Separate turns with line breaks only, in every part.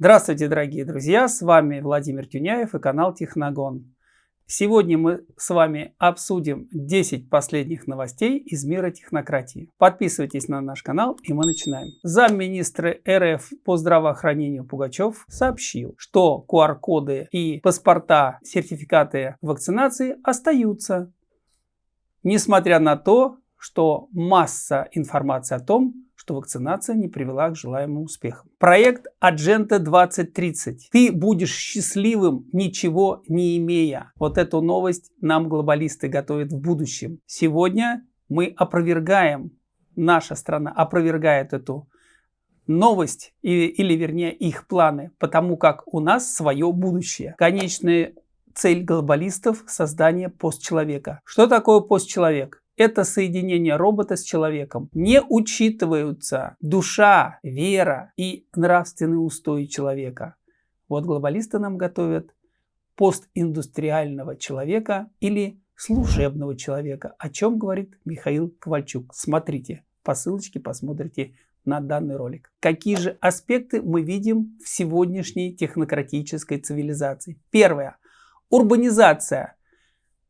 Здравствуйте, дорогие друзья! С вами Владимир Тюняев и канал Техногон. Сегодня мы с вами обсудим 10 последних новостей из мира технократии. Подписывайтесь на наш канал и мы начинаем. Замминистра РФ по здравоохранению Пугачев сообщил, что QR-коды и паспорта, сертификаты вакцинации остаются, несмотря на то, что масса информации о том, что вакцинация не привела к желаемым успехам. Проект Agenda 2030. Ты будешь счастливым, ничего не имея. Вот эту новость нам глобалисты готовят в будущем. Сегодня мы опровергаем, наша страна опровергает эту новость или, или вернее их планы, потому как у нас свое будущее. Конечная цель глобалистов – создание постчеловека. Что такое постчеловек? Это соединение робота с человеком. Не учитываются душа, вера и нравственные устои человека. Вот глобалисты нам готовят постиндустриального человека или служебного человека, о чем говорит Михаил Ковальчук. Смотрите, по ссылочке посмотрите на данный ролик. Какие же аспекты мы видим в сегодняшней технократической цивилизации? Первое. Урбанизация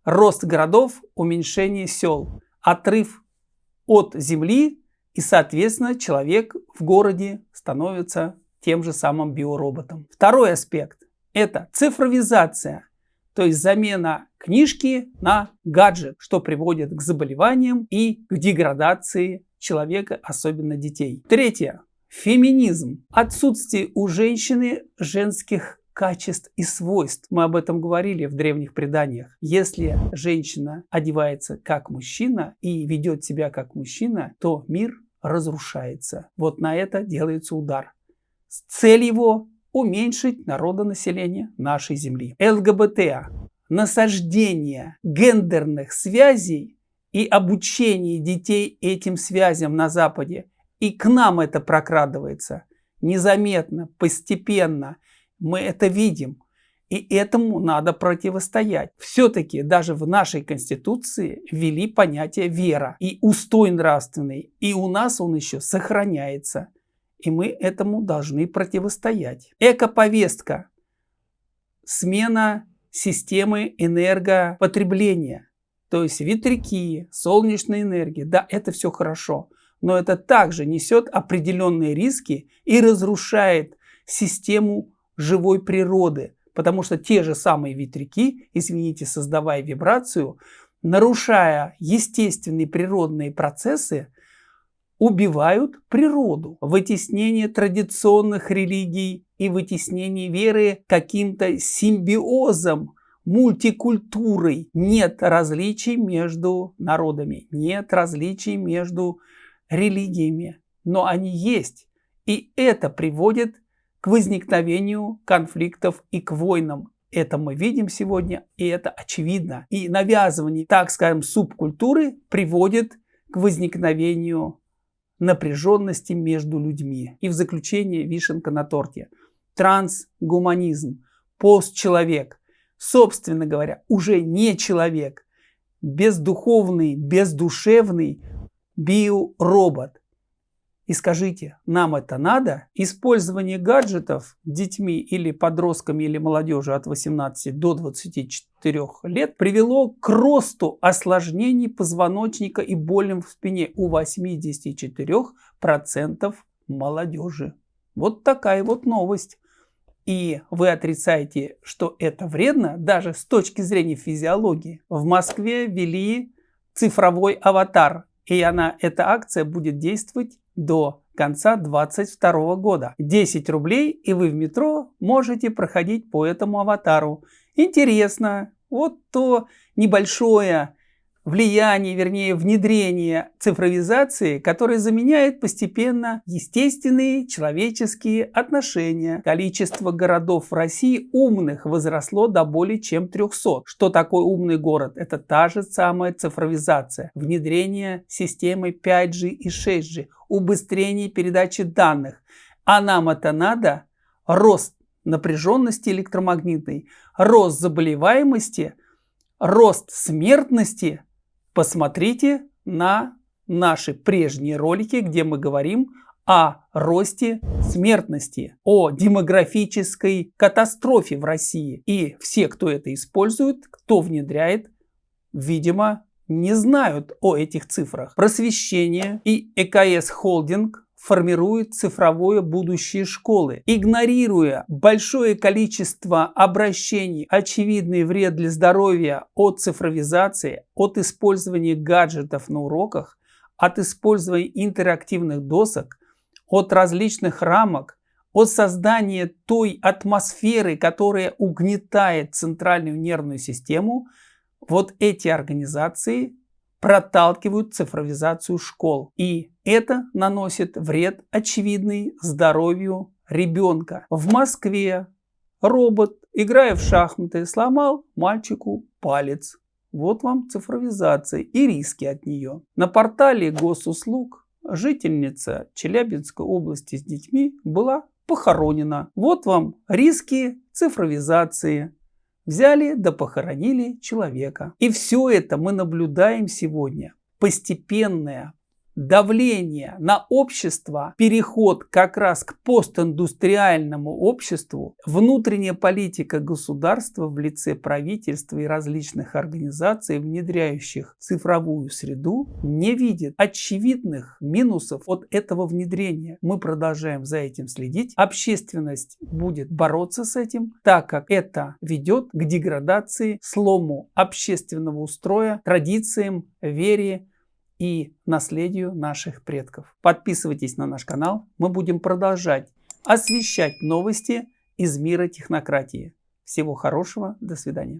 рост городов, уменьшение сел, отрыв от земли и, соответственно, человек в городе становится тем же самым биороботом. Второй аспект – это цифровизация, то есть замена книжки на гаджет, что приводит к заболеваниям и к деградации человека, особенно детей. Третье – феминизм. Отсутствие у женщины женских качеств и свойств. Мы об этом говорили в древних преданиях. Если женщина одевается как мужчина и ведет себя как мужчина, то мир разрушается. Вот на это делается удар. Цель его – уменьшить народонаселение нашей Земли. ЛГБТ – насаждение гендерных связей и обучение детей этим связям на Западе. И к нам это прокрадывается незаметно, постепенно – мы это видим. И этому надо противостоять. Все-таки даже в нашей Конституции ввели понятие вера и устой нравственный. И у нас он еще сохраняется. И мы этому должны противостоять. Экоповестка. Смена системы энергопотребления. То есть ветряки, солнечная энергия. Да, это все хорошо. Но это также несет определенные риски и разрушает систему живой природы, потому что те же самые ветряки, извините, создавая вибрацию, нарушая естественные природные процессы, убивают природу. Вытеснение традиционных религий и вытеснение веры каким-то симбиозом, мультикультурой. Нет различий между народами, нет различий между религиями, но они есть. И это приводит к возникновению конфликтов и к войнам. Это мы видим сегодня, и это очевидно. И навязывание, так скажем, субкультуры приводит к возникновению напряженности между людьми. И в заключение вишенка на торте. Трансгуманизм, постчеловек, собственно говоря, уже не человек, бездуховный, бездушевный биоробот. И скажите, нам это надо? Использование гаджетов детьми или подростками или молодежью от 18 до 24 лет привело к росту осложнений позвоночника и болям в спине у 84% молодежи. Вот такая вот новость. И вы отрицаете, что это вредно, даже с точки зрения физиологии. В Москве ввели цифровой аватар, и она, эта акция будет действовать до конца 2022 года. 10 рублей и вы в метро можете проходить по этому аватару. Интересно, вот то небольшое влияние, вернее внедрение цифровизации, которое заменяет постепенно естественные человеческие отношения. Количество городов в России умных возросло до более чем 300. Что такое умный город? Это та же самая цифровизация, внедрение системы 5G и 6G, убыстрение передачи данных. А нам это надо? Рост напряженности электромагнитной, рост заболеваемости, рост смертности – посмотрите на наши прежние ролики, где мы говорим о росте смертности, о демографической катастрофе в России. И все, кто это использует, кто внедряет, видимо, не знают о этих цифрах. Просвещение и ЭКС Холдинг формирует цифровое будущее школы, игнорируя большое количество обращений, очевидный вред для здоровья от цифровизации, от использования гаджетов на уроках, от использования интерактивных досок, от различных рамок, от создания той атмосферы, которая угнетает центральную нервную систему, вот эти организации проталкивают цифровизацию школ. И это наносит вред очевидный здоровью ребенка. В Москве робот, играя в шахматы, сломал мальчику палец. Вот вам цифровизация и риски от нее. На портале госуслуг жительница Челябинской области с детьми была похоронена. Вот вам риски цифровизации. Взяли да похоронили человека. И все это мы наблюдаем сегодня. Постепенное давление на общество, переход как раз к постиндустриальному обществу, внутренняя политика государства в лице правительства и различных организаций, внедряющих цифровую среду, не видит очевидных минусов от этого внедрения. Мы продолжаем за этим следить. Общественность будет бороться с этим, так как это ведет к деградации, слому общественного устроя, традициям, вере и наследию наших предков. Подписывайтесь на наш канал, мы будем продолжать освещать новости из мира технократии. Всего хорошего, до свидания.